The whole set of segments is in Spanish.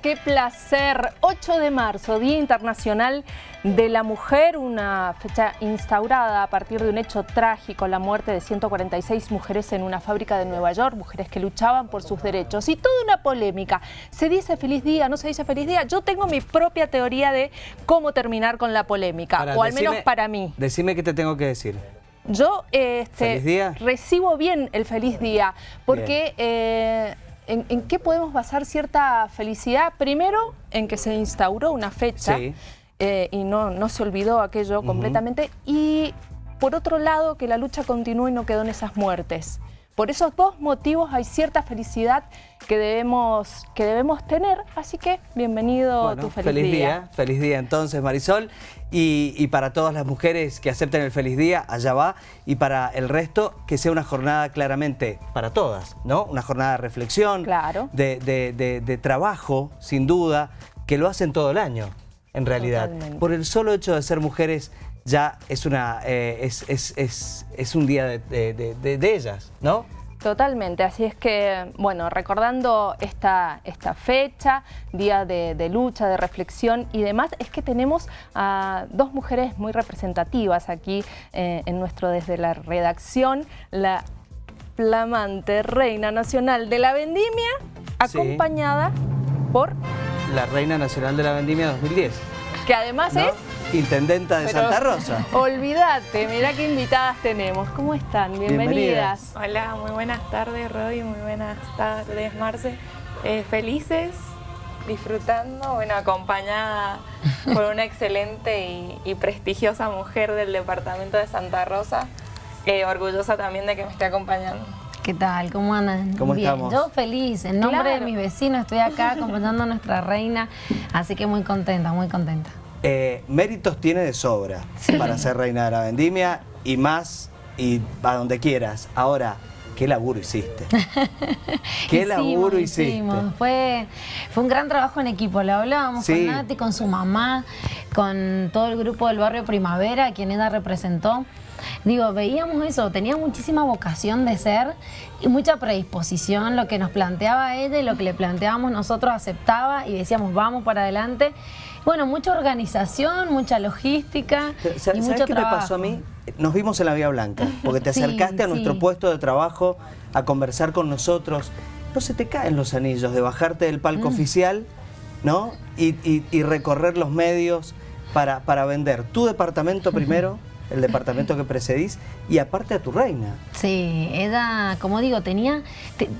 Qué placer, 8 de marzo, Día Internacional de la Mujer, una fecha instaurada a partir de un hecho trágico, la muerte de 146 mujeres en una fábrica de Nueva York, mujeres que luchaban por sus derechos. Y toda una polémica, ¿se dice feliz día, no se dice feliz día? Yo tengo mi propia teoría de cómo terminar con la polémica, o al menos para mí. Decime qué te tengo que decir. Yo este, recibo bien el feliz día, porque... ¿En, qué podemos basar cierta felicidad? Primero, en que se instauró una fecha eh, y no, no se olvidó aquello completamente. Y por otro lado, que la lucha continúe y no quedó en esas muertes. Por esos dos motivos hay cierta felicidad que debemos, que debemos tener, así que bienvenido a tu feliz, feliz día. Feliz día entonces Marisol y, para todas las mujeres que acepten el feliz día, allá va, y para el resto que sea una jornada claramente para todas, ¿no? Una jornada de reflexión, claro. de, trabajo, sin duda, que lo hacen todo el año en realidad. Por el solo hecho de ser mujeres ya es, una, eh, es, un día de, ellas, ¿no? Totalmente, así es que, bueno, recordando esta, esta fecha, día de, lucha, de reflexión y demás, es que tenemos a dos mujeres muy representativas aquí eh, en nuestro desde la redacción, la flamante Reina Nacional de la Vendimia, acompañada por... La Reina Nacional de la Vendimia 2010. Que además es Intendenta de Santa Rosa. Olvídate, mirá qué invitadas tenemos. ¿Cómo están? Bienvenidas. Hola, muy buenas tardes, Rodi, muy buenas tardes, Marce. Eh, felices, disfrutando, bueno, acompañada por una excelente y, prestigiosa mujer del departamento de Santa Rosa. Eh, orgullosa también de que me esté acompañando. ¿Qué tal? ¿Cómo andan? ¿Cómo Bien. estamos? Yo feliz, en nombre de mis vecinos estoy acá acompañando a nuestra reina, así que muy contenta, muy contenta. Eh, méritos tiene de sobra para ser reina de la vendimia y más y a donde quieras. Ahora, ¿qué laburo hiciste? ¿Qué laburo hiciste? Fue, fue un gran trabajo en equipo. Le hablábamos con Nati, con su mamá, con todo el grupo del barrio Primavera, quien ella representó. Digo, veíamos eso, tenía muchísima vocación de ser y mucha predisposición, lo que nos planteaba ella y lo que le planteábamos nosotros aceptaba y decíamos vamos para adelante bueno, mucha organización, mucha logística y mucho qué me pasó a mí? Nos vimos en la Vía Blanca, porque te acercaste a nuestro puesto de trabajo a conversar con nosotros. No se te caen los anillos de bajarte del palco mm. oficial, ¿no? Y, recorrer los medios para, para vender tu departamento primero el departamento que precedís, y aparte a tu reina. Sí, ella, como digo, tenía,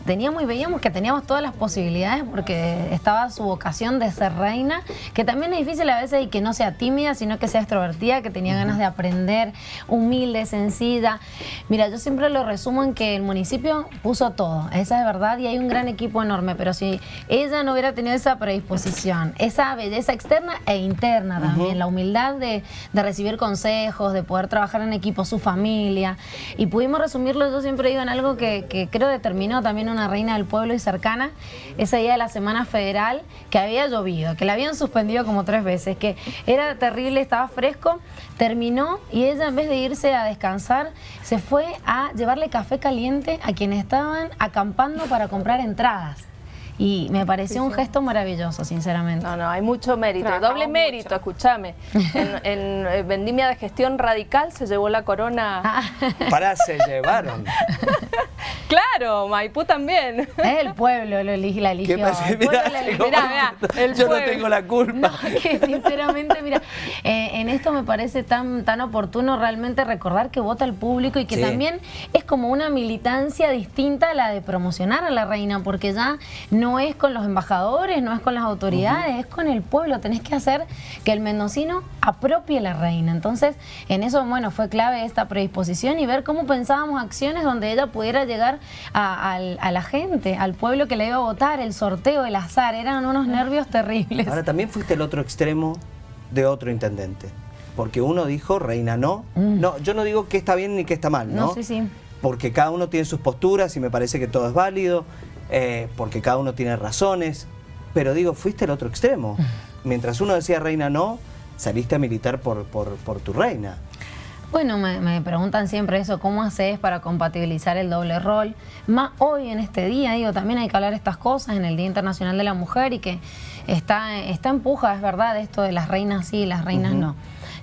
teníamos y veíamos que teníamos todas las posibilidades porque estaba su vocación de ser reina, que también es difícil a veces y que no sea tímida, sino que sea extrovertida, que tenía ganas de aprender, humilde, sencilla. Mira, yo siempre lo resumo en que el municipio puso todo, esa es verdad, y hay un gran equipo enorme, pero si ella no hubiera tenido esa predisposición, esa belleza externa e interna también, la humildad de, de recibir consejos, de poder trabajar en equipo, su familia. Y pudimos resumirlo, yo siempre digo, en algo que, creo determinó también una reina del pueblo y cercana, ese día de la Semana Federal, que había llovido, que la habían suspendido como tres veces, que era terrible, estaba fresco, terminó y ella en vez de irse a descansar, se fue a llevarle café caliente a quienes estaban acampando para comprar entradas. Y me pareció un gesto maravilloso, sinceramente. No, no, hay mucho mérito, doble mérito, escúchame. En, eh, Vendimia de Gestión Radical se llevó la corona... Ah. Para, se llevaron. Claro, Maipú también. Es el pueblo lo elige, la eligió. el Yo no tengo la culpa. que sinceramente, mira, eh, en esto me parece tan, tan oportuno realmente recordar que vota el público y que también es como una militancia distinta a la de promocionar a la reina, porque ya no es con los embajadores, no es con las autoridades, es con el pueblo. Tenés que hacer que el mendocino apropie la reina. Entonces, en eso, bueno, fue clave esta predisposición y ver cómo pensábamos acciones donde ella pudiera llegar a, la gente, al pueblo que le iba a votar, el sorteo, el azar, eran unos nervios terribles. Ahora también fuiste el otro extremo de otro intendente, porque uno dijo, reina no, mm. no, yo no digo que está bien ni que está mal, ¿no? No, sí, sí. Porque cada uno tiene sus posturas y me parece que todo es válido, eh, porque cada uno tiene razones, pero digo, fuiste el otro extremo. Mientras uno decía reina no, saliste a militar por, por, por tu reina. Bueno, me, preguntan siempre eso, ¿cómo haces para compatibilizar el doble rol? Más hoy en este día, digo, también hay que hablar estas cosas en el Día Internacional de la Mujer y que está, está empuja, es verdad, esto de las reinas sí y las reinas no.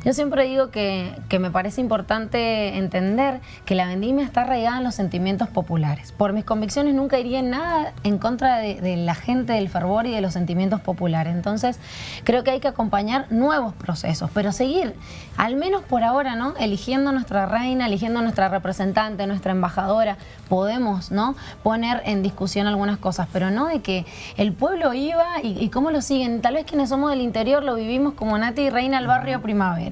Yo siempre digo que, me parece importante entender que la vendimia está arraigada en los sentimientos populares. Por mis convicciones nunca iría en nada en contra de, la gente, del fervor y de los sentimientos populares. Entonces creo que hay que acompañar nuevos procesos, pero seguir, al menos por ahora, ¿no? Eligiendo nuestra reina, eligiendo nuestra representante, nuestra embajadora, podemos, ¿no? Poner en discusión algunas cosas, pero no de que el pueblo iba y, y cómo lo siguen. Tal vez quienes somos del interior lo vivimos como Nati Reina al barrio Primavera.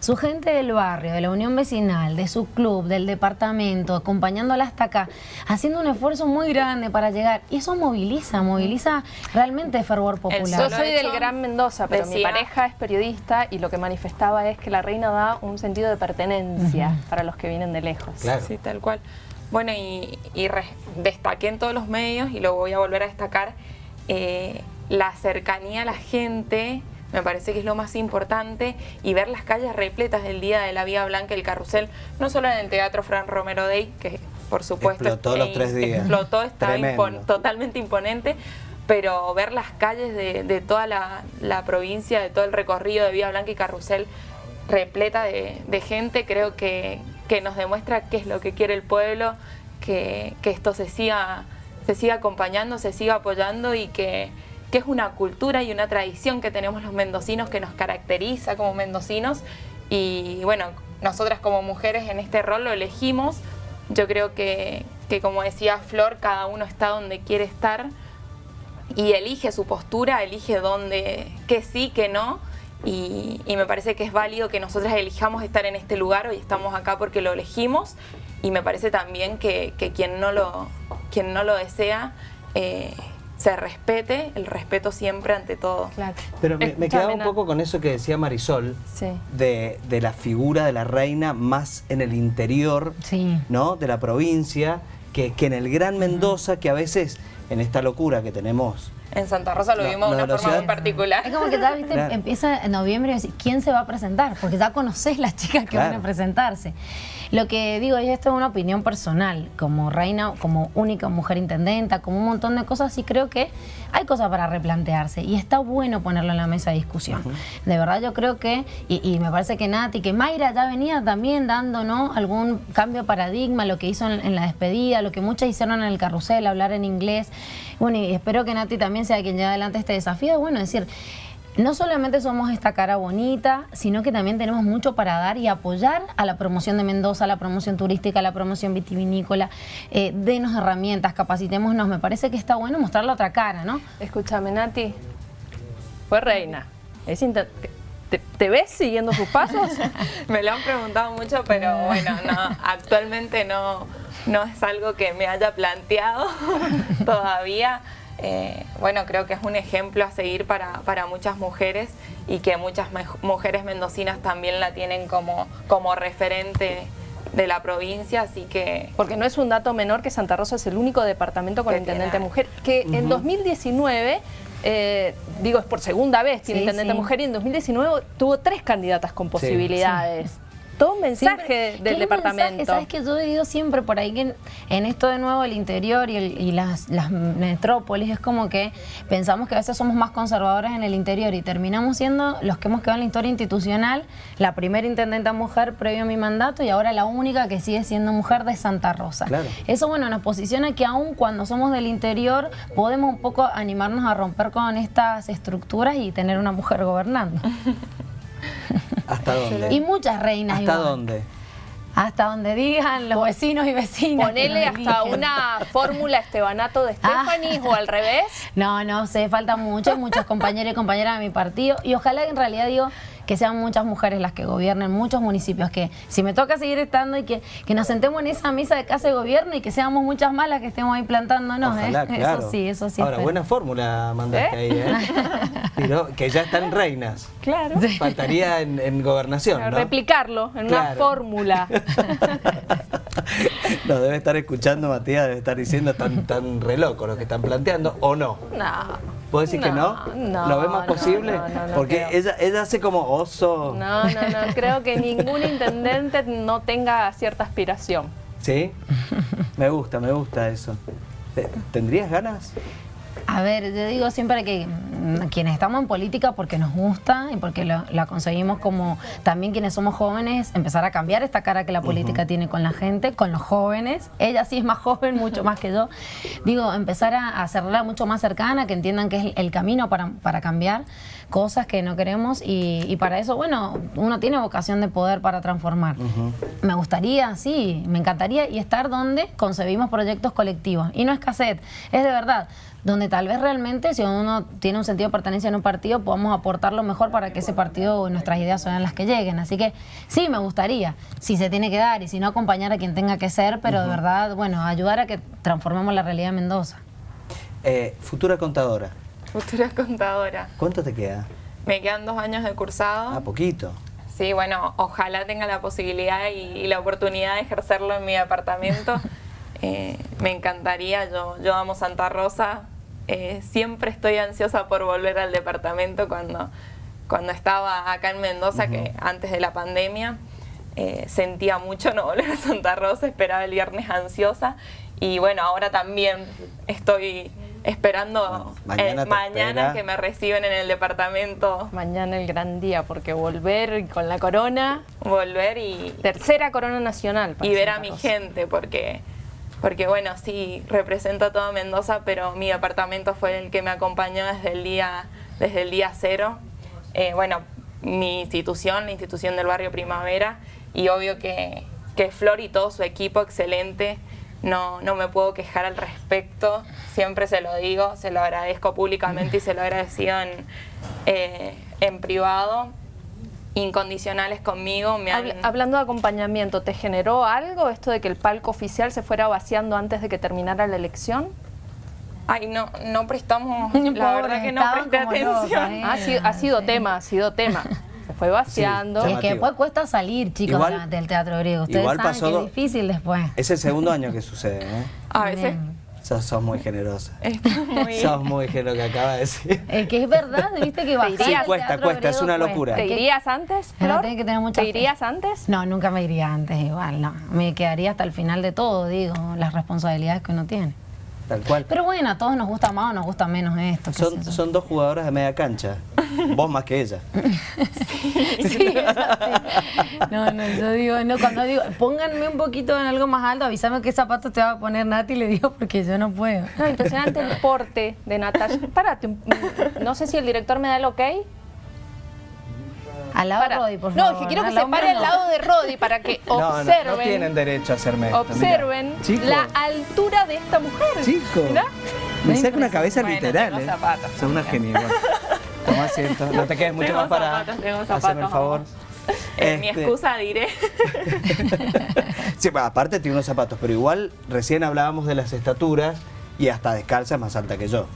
Su gente del barrio, de la unión vecinal, de su club, del departamento, acompañándola hasta acá, haciendo un esfuerzo muy grande para llegar. Y eso moviliza, moviliza realmente fervor popular. Yo soy del Gran Mendoza, pero mi pareja es periodista y lo que manifestaba es que la reina da un sentido de pertenencia para los que vienen de lejos. Sí, tal cual. Bueno, y, destaqué en todos los medios, y lo voy a volver a destacar, eh, la cercanía a la gente, me parece que es lo más importante y ver las calles repletas del día de la Vía Blanca, el carrusel, no solo en el Teatro Fran Romero Day, que por supuesto explotó los tres días. Explotó, está totalmente imponente, pero ver las calles de, toda la, provincia, de todo el recorrido de Vía Blanca y Carrusel repleta de, gente, creo que, que, nos demuestra qué es lo que quiere el pueblo, que, que esto se siga, se siga acompañando, se siga apoyando y que que es una cultura y una tradición que tenemos los mendocinos que nos caracteriza como mendocinos y bueno, nosotras como mujeres en este rol lo elegimos. Yo creo que, como decía Flor, cada uno está donde quiere estar y elige su postura, elige dónde, que sí, que no. Y, me parece que es válido que nosotras elijamos estar en este lugar, hoy estamos acá porque lo elegimos y me parece también que, quien, no lo, quien no lo desea eh, se respete, el respeto siempre ante todo. Pero me, quedaba un poco con eso que decía Marisol, de, la figura de la reina más en el interior ¿no? de la provincia, que, que en el Gran Mendoza, que a veces en esta locura que tenemos en Santa Rosa lo vimos de una forma muy particular. Es como que ya, viste, empieza en noviembre y decir, ¿quién se va a presentar? Porque ya conoces las chicas que van a presentarse. Lo que digo es, esto es una opinión personal, como reina, como única mujer intendenta, como un montón de cosas, y creo que hay cosas para replantearse y está bueno ponerlo en la mesa de discusión. De verdad yo creo que, y, me parece que Nati, que Mayra ya venía también dando ¿no? algún cambio de paradigma, lo que hizo en, la despedida, lo que muchas hicieron en el carrusel, hablar en inglés. Bueno, y espero que Nati también sea quien lleve adelante este desafío. Bueno, es decir, no solamente somos esta cara bonita, sino que también tenemos mucho para dar y apoyar a la promoción de Mendoza, a la promoción turística, a la promoción vitivinícola. Eh, denos herramientas, capacitémonos. Me parece que está bueno mostrar la otra cara, ¿no? Escúchame, Nati. Fue reina. ¿Te, ves siguiendo sus pasos? me lo han preguntado mucho, pero bueno, no, actualmente no, no es algo que me haya planteado todavía. Eh, bueno, creo que es un ejemplo a seguir para, muchas mujeres y que muchas mujeres mendocinas también la tienen como, como referente de la provincia, así que... Porque no es un dato menor que Santa Rosa es el único departamento con intendente mujer, que en 2019... Eh, digo, es por segunda vez tiene intendente mujer y en 2019 tuvo tres candidatas con posibilidades todo un mensaje del departamento. Sabes que yo he ido siempre por ahí que en, esto de nuevo el interior y, las, metrópolis es como que pensamos que a veces somos más conservadores en el interior y terminamos siendo los que hemos quedado en la historia institucional, la primera intendenta mujer previo a mi mandato y ahora la única que sigue siendo mujer de Santa Rosa. Eso bueno nos posiciona que aún cuando somos del interior podemos un poco animarnos a romper con estas estructuras y tener una mujer gobernando. ¿Hasta dónde? Y muchas reinas. ¿Hasta dónde? Hasta donde digan los vecinos y vecinas. Ponele hasta una fórmula estebanato de ah. Stephanie o al revés. No, no sé, falta mucho. Hay muchos compañeros y compañeras de mi partido. Y ojalá en realidad digo que sean muchas mujeres las que gobiernen muchos municipios, que si me toca seguir estando y que, que nos sentemos en esa mesa de casa de gobierno y que seamos muchas más las que estemos ahí plantándonos. ¿eh? Eso sí, eso sí. Ahora, buena fórmula mandaste ¿Eh? ahí, ¿eh? que ya están reinas. Claro. Faltaría en, gobernación, ¿no? Replicarlo en una fórmula. no, debe estar escuchando Matías, debe estar diciendo tan, tan re loco lo que están planteando, ¿o no? No. ¿Puedo decir que no? No. ¿Lo ves más posible? Porque ella, ella hace como oso. No, no, no. Creo que ningún intendente no tenga cierta aspiración. ¿Sí? Me gusta, me gusta eso. ¿Tendrías ganas? A ver, yo digo siempre que mm, quienes estamos en política porque nos gusta y porque la conseguimos como también quienes somos jóvenes, empezar a cambiar esta cara que la política tiene con la gente, con los jóvenes. Ella sí es más joven, mucho más que yo. Digo, empezar a hacerla mucho más cercana, que entiendan que es el camino para, para cambiar cosas que no queremos y, para eso, bueno, uno tiene vocación de poder para transformar. Me gustaría, sí, me encantaría y estar donde concebimos proyectos colectivos. Y no es cassette, es de verdad donde tal vez realmente si uno tiene un sentido de pertenencia en un partido podamos aportar lo mejor para que ese partido o nuestras ideas sean las que lleguen. Así que sí, me gustaría, si se tiene que dar y si no acompañar a quien tenga que ser, pero de verdad, bueno, ayudar a que transformemos la realidad de Mendoza. Eh, futura contadora. Futura contadora. ¿Cuánto te queda? Me quedan dos años de cursado. Ah, poquito. Sí, bueno, ojalá tenga la posibilidad y, la oportunidad de ejercerlo en mi departamento. Eh, me encantaría, yo, yo amo Santa Rosa, eh, siempre estoy ansiosa por volver al departamento cuando, cuando estaba acá en Mendoza, que antes de la pandemia. Eh, sentía mucho no volver a Santa Rosa, esperaba el viernes ansiosa y bueno, ahora también estoy esperando mañana, que me reciben en el departamento. Mañana el gran día, porque volver con la corona. Volver y... Tercera corona nacional. Y ver a mi gente, porque porque bueno, sí, represento a toda Mendoza, pero mi departamento fue el que me acompañó desde el día, desde el día cero. Eh, bueno, mi institución, la institución del barrio Primavera, y obvio que, que Flor y todo su equipo excelente, no, no me puedo quejar al respecto, siempre se lo digo, se lo agradezco públicamente y se lo agradecido en, eh, en privado incondicionales conmigo. Me Hablando de acompañamiento, ¿te generó algo esto de que el palco oficial se fuera vaciando antes de que terminara la elección? Ay, no, no prestamos, la verdad que no presté atención. ¿eh? ha, sido, tema, ha sido tema. Se fue vaciando. es que después cuesta salir, chicos, del teatro griego. Ustedes igual saben que es difícil después. Es el segundo año que sucede, ¿eh? A veces Sos, muy generosa. Muy... Sos muy generosa, que acaba de decir. Es que es verdad, viste que va. Sí, cuesta, cuesta, es una locura. ¿Te irías antes, Flor? que tener mucha ¿Te irías antes? No, nunca me iría antes igual, no. Me quedaría hasta el final de todo, digo, las responsabilidades que uno tiene. Tal cual. Pero bueno, a todos nos gusta más o nos gusta menos esto. Son, son dos jugadoras de media cancha. Vos más que ella. sí, No, no, yo digo, no, cuando digo, pónganme un poquito en algo más alto, avísame qué zapatos te va a poner Nati, le digo, porque yo no puedo. No, impresionante el porte de Natasha. Párate, no sé si el director me da el ok. Al lado de Rodi, por favor. No, que quiero que se pare al lado de Rodi para que observen. No, tienen derecho a hacerme esto. Observen la altura de esta mujer. Chico. Me saca una cabeza literal. Tengo eh. zapatos. Son una genia. Toma asiento. No te quedes mucho más para hacerme el favor. Eh, mi este- excusa diré. sí, aparte tiene unos zapatos, pero igual recién hablábamos de las estaturas y hasta descalza es más alta que yo.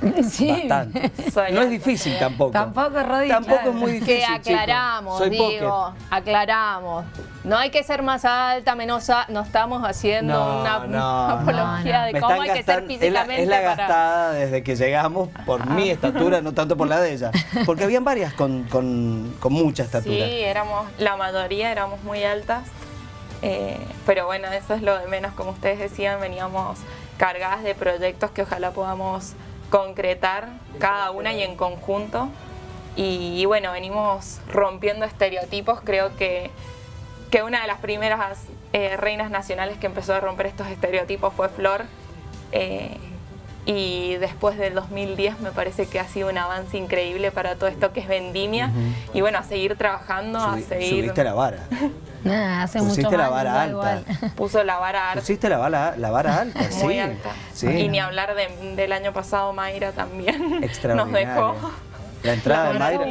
Sí. Bastante. no es difícil tampoco. Tampoco, Rodríguez. Tampoco es muy difícil. Que aclaramos, digo, aclaramos. No hay que ser más alta, menos alta. No estamos haciendo una, apología de cómo hay que ser físicamente. Es la, gastada desde que llegamos por mi estatura, no tanto por la de ella. Porque habían varias con, con, con mucha estatura. Sí, éramos, la mayoría éramos muy altas. Eh, pero bueno, eso es lo de menos, como ustedes decían, veníamos cargadas de proyectos que ojalá podamos concretar cada una y en conjunto. Y, bueno, venimos rompiendo estereotipos. Creo que, que una de las primeras eh, reinas nacionales que empezó a romper estos estereotipos fue Flor. Eh, y después del 2010 me parece que ha sido un avance increíble para todo esto que es vendimia. Y bueno, a seguir trabajando, a seguir... Subiste la vara. Nah, hace Pusiste la vara alta. Puso la vara alta. Pusiste la vara, la vara alta, Muy alta. Y ni hablar del año pasado, Mayra también nos dejó. La entrada de Mayra,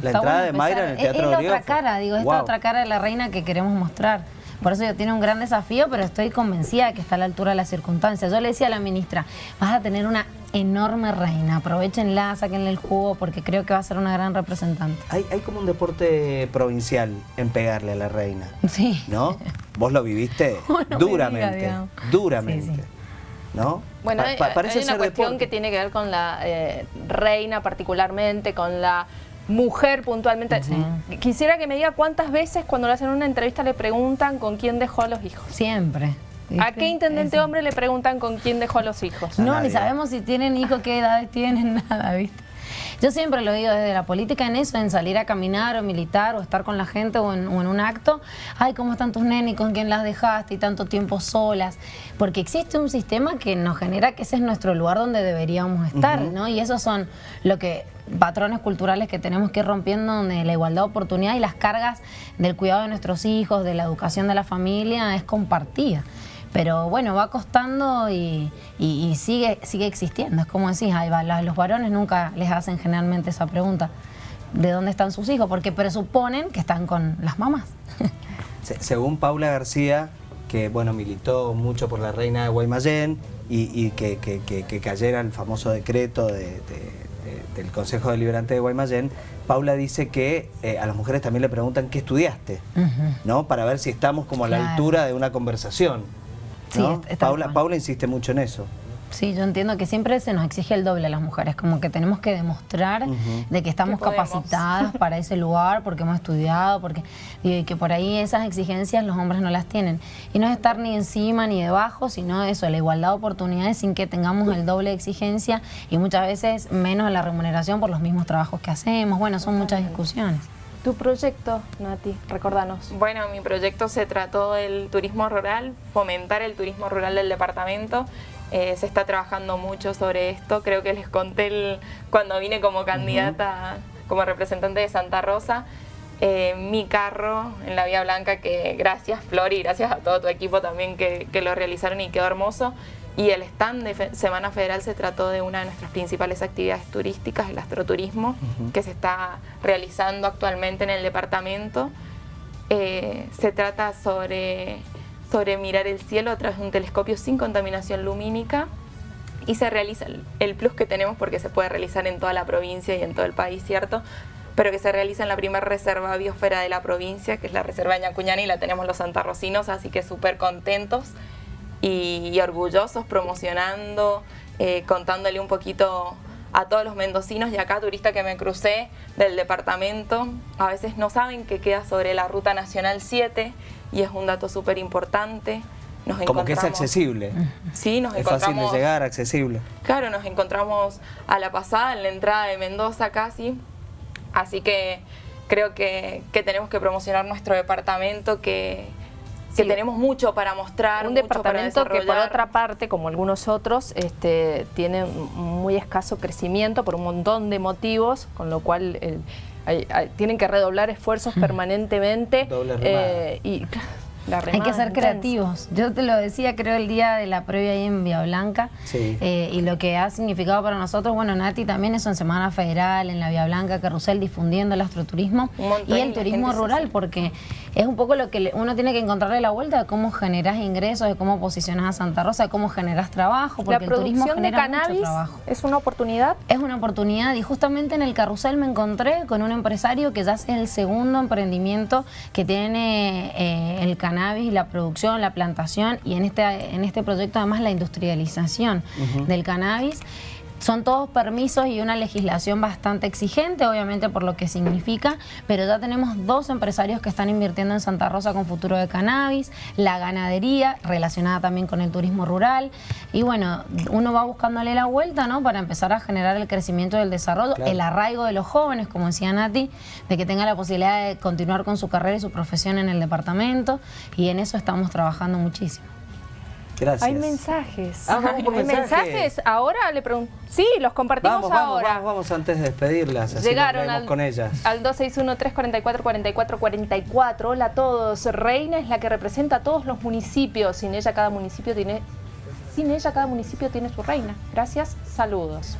la entrada de Mayra en el Teatro Es, es la otra cara, digo, es otra cara de la reina que queremos mostrar. Por eso yo tiene un gran desafío, pero estoy convencida de que está a la altura de las circunstancias. Yo le decía a la ministra, vas a tener una enorme reina, aprovechenla, sáquenle el jugo, porque creo que va a ser una gran representante. Hay, hay como un deporte provincial en pegarle a la reina. Sí. ¿No? Vos lo viviste duramente, duramente. ¿no? Bueno, hay, una cuestión que tiene que ver con la eh, reina particularmente, con la mujer puntualmente. Quisiera que me diga cuántas veces cuando le hacen una entrevista le preguntan con quién dejó a los hijos. Siempre. ¿A qué intendente hombre le preguntan con quién dejó a los hijos? No, ni sabemos si tienen hijos, qué edades tienen, nada, ¿viste? Yo siempre lo digo desde la política en eso, en salir a caminar o militar o estar con la gente o en, un acto. Ay, ¿cómo están tus nenes? ¿Con quién las dejaste? Y tanto tiempo solas. Porque existe un sistema que nos genera que ese es nuestro lugar donde deberíamos estar, ¿no? Y esos son lo que patrones culturales que tenemos que ir rompiendo donde la igualdad de oportunidad y las cargas del cuidado de nuestros hijos, de la educación de la familia es compartida. Pero bueno, va costando y, sigue, sigue existiendo. Es como decís, ahí va, los varones nunca les hacen generalmente esa pregunta. ¿De dónde están sus hijos? Porque presuponen que están con las mamás. Según Paula García, que bueno militó mucho por la reina de Guaymallén y, que, cayera el famoso decreto del Consejo Deliberante de Guaymallén, Paula dice que eh, a las mujeres también le preguntan qué estudiaste, ¿no? Para ver si estamos como a la altura de una conversación. Paula, Paula insiste mucho en eso. Sí, yo entiendo que siempre se nos exige el doble a las mujeres, como que tenemos que demostrar de que estamos capacitadas para ese lugar, porque hemos estudiado, porque y que por ahí esas exigencias los hombres no las tienen. Y no es estar ni encima ni debajo, sino eso, la igualdad de oportunidades sin que tengamos el doble de exigencia y muchas veces menos la remuneración por los mismos trabajos que hacemos. Bueno, son muchas discusiones. ¿Tu proyecto, Nati? Recordanos. Bueno, mi proyecto se trató del turismo rural, fomentar el turismo rural del departamento. Eh, se está trabajando mucho sobre esto. Creo que les conté cuando vine como candidata, como representante de Santa Rosa, eh, mi carro en la Vía Blanca, que gracias Flor y gracias a todo tu equipo también que, que lo realizaron y quedó hermoso. Y el stand de Semana Federal se trató de una de nuestras principales actividades turísticas, el astroturismo, que se está realizando actualmente en el departamento. Eh, se trata sobre, sobre mirar el cielo a través de un telescopio sin contaminación lumínica y se realiza el, plus que tenemos porque se puede realizar en toda la provincia y en todo el país, ¿cierto? Pero que se realiza en la primera reserva biosfera de la provincia, que es la reserva de Ñacuñani, y la tenemos los santarrocinos, así que súper contentos y, orgullosos promocionando, eh, contándole un poquito a todos los mendocinos y acá turistas que me crucé del departamento, a veces no saben que queda sobre la Ruta Nacional 7 y es un dato súper importante. Nos Como que es accesible. Sí, nos es fácil de llegar, accesible. Claro, nos encontramos a la pasada, en la entrada de Mendoza casi, así que creo que, que tenemos que promocionar nuestro departamento, que, que tenemos mucho para mostrar. Un departamento que por otra parte, como algunos otros, este, tiene muy escaso crecimiento por un montón de motivos, con lo cual tienen que redoblar esfuerzos permanentemente. Eh, y hay que ser creativos. Yo te lo decía, creo, el día de la previa ahí en Vía Blanca. Eh, y lo que ha significado para nosotros, bueno, Nati también es en Semana Federal, en la Vía Blanca, Carrusel, difundiendo el astroturismo y el turismo rural, porque es un poco lo que uno tiene que encontrarle la vuelta de cómo generas ingresos, de cómo posicionas a Santa Rosa, de cómo generas trabajo, porque el turismo genera cannabis mucho trabajo. ¿Es una oportunidad? Es una oportunidad y justamente en el Carrusel me encontré con un empresario que ya es el segundo emprendimiento que tiene eh, el canal cannabis, la producción, la plantación y en este, en este proyecto además la industrialización del cannabis. Son todos permisos y una legislación bastante exigente, obviamente por lo que significa, pero ya tenemos dos empresarios que están invirtiendo en Santa Rosa con futuro de cannabis, la ganadería relacionada también con el turismo rural y bueno, uno va buscándole la vuelta ¿no? para empezar a generar el crecimiento del desarrollo, el arraigo de los jóvenes, como decía Nati, de que tenga la posibilidad de continuar con su carrera y su profesión en el departamento y en eso estamos trabajando muchísimo. Gracias. Hay mensajes. Ah, ¿Hay mensajes? Ahora le pregunto. Sí, los compartimos vamos, vamos, ahora. Vamos, vamos, antes de despedirlas. Así Llegaron al, con ellas. Al 261-344-4444. Hola a todos. Reina es la que representa a todos los municipios. Sin ella cada municipio tiene. Sin ella cada municipio tiene su reina. Gracias. Saludos.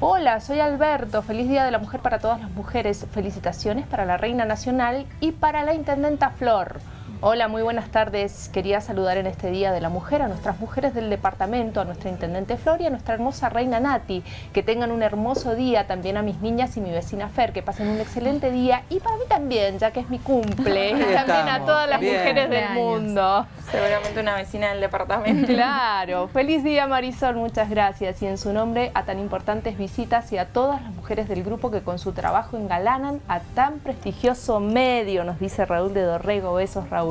Hola, soy Alberto. Feliz Día de la Mujer para todas las mujeres. Felicitaciones para la Reina Nacional y para la Intendenta Flor. Hola, muy buenas tardes. Quería saludar en este Día de la Mujer a nuestras mujeres del departamento, a nuestra Intendente Flor y a nuestra hermosa reina Nati. Que tengan un hermoso día, también a mis niñas y mi vecina Fer, que pasen un excelente día. Y para mí también, ya que es mi cumple. y también a todas las mujeres del mundo. Seguramente una vecina del departamento. Claro. Feliz día Marisol, muchas gracias. Y en su nombre a tan importantes visitas y a todas las mujeres del grupo que con su trabajo engalanan a tan prestigioso medio, nos dice Raúl de Dorrego. Besos Raúl.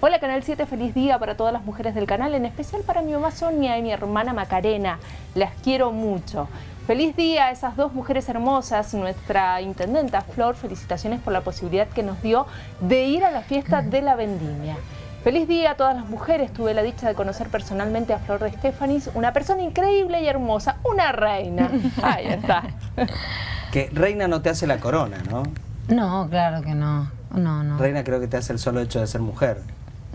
Hola Canal 7, feliz día para todas las mujeres del canal, en especial para mi mamá Sonia y mi hermana Macarena. Las quiero mucho. Feliz día a esas dos mujeres hermosas, nuestra intendenta Flor, felicitaciones por la posibilidad que nos dio de ir a la fiesta de la vendimia. Feliz día a todas las mujeres, tuve la dicha de conocer personalmente a Flor de Estefanis, una persona increíble y hermosa, una reina. Ahí está. Que reina no te hace la corona, ¿no? No, claro que no. No, no. Reina creo que te hace el solo hecho de ser mujer.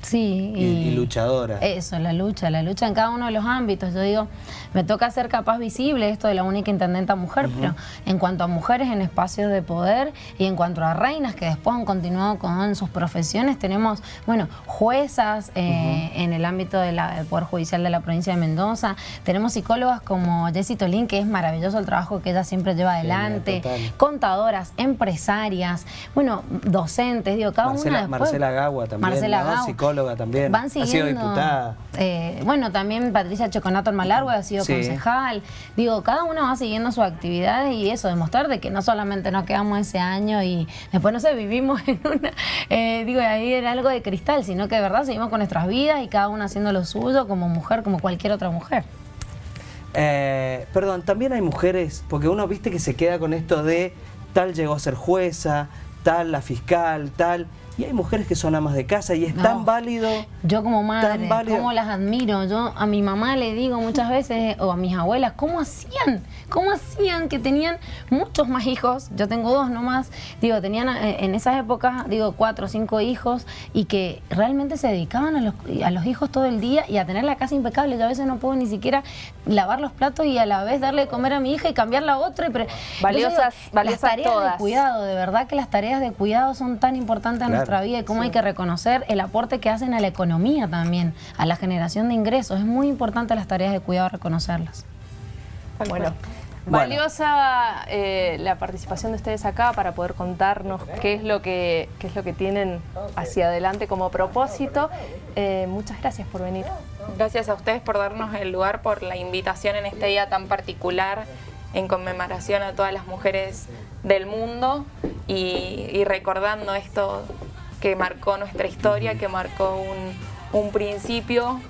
Sí. Y, luchadora. Eso, la lucha, la lucha en cada uno de los ámbitos. Yo digo, me toca ser capaz visible esto de la única intendenta mujer, pero en cuanto a mujeres en espacios de poder y en cuanto a reinas que después han continuado con sus profesiones, tenemos, bueno, juezas eh, en el ámbito del Poder Judicial de la provincia de Mendoza, tenemos psicólogas como Jessie Tolín, que es maravilloso el trabajo que ella siempre lleva adelante, contadoras, empresarias, bueno, docentes, digo, cada una Marcela Gagua también, Marcela psicóloga también. Van ha sido diputada. Eh, bueno, también Patricia Choconato Malargue ha sido concejal. Digo, cada uno va siguiendo su actividad y eso, demostrar de que no solamente nos quedamos ese año y después, no sé, vivimos en una, eh, digo, ahí era algo de cristal, sino que de verdad seguimos con nuestras vidas y cada uno haciendo lo suyo como mujer, como cualquier otra mujer. Eh, perdón, también hay mujeres, porque uno viste que se queda con esto de tal llegó a ser jueza, tal la fiscal, tal... Y hay mujeres que son amas de casa y es tan válido. Yo como madre, cómo las admiro. Yo a mi mamá le digo muchas veces, o a mis abuelas, ¿cómo hacían? ¿Cómo hacían que tenían muchos más hijos? Yo tengo dos nomás. Digo, tenían eh, en esas épocas, digo, cuatro o cinco hijos y que realmente se dedicaban a los, a los hijos todo el día y a tener la casa impecable. Yo a veces no puedo ni siquiera lavar los platos y a la vez darle de comer a mi hija y cambiarla a otra. Valiosas, valiosas las tareas de cuidado, de verdad que las tareas de cuidado son tan importantes en nuestra vida y cómo hay que reconocer el aporte que hacen a la economía también, a la generación de ingresos. Es muy importante las tareas de cuidado reconocerlas. Bueno, valiosa eh, la participación de ustedes acá para poder contarnos qué es lo que, qué es lo que tienen hacia adelante como propósito. Eh, muchas gracias por venir. Gracias a ustedes por darnos el lugar, por la invitación en este día tan particular en conmemoración a todas las mujeres del mundo y, y recordando esto que marcó nuestra historia, que marcó un, principio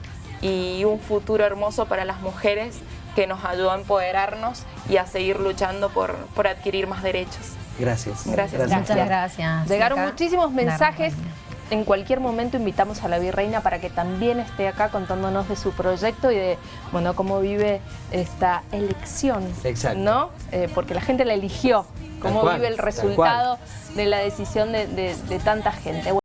y un futuro hermoso para las mujeres que nos ayudó a empoderarnos y a seguir luchando por, por adquirir más derechos. Gracias. Gracias. Muchas gracias. Llegaron muchísimos mensajes. En cualquier momento invitamos a la virreina para que también esté acá contándonos de su proyecto y de bueno cómo vive esta elección. Exacto. ¿no? Eh, porque la gente la eligió cómo vive el resultado de la decisión de, de tanta gente.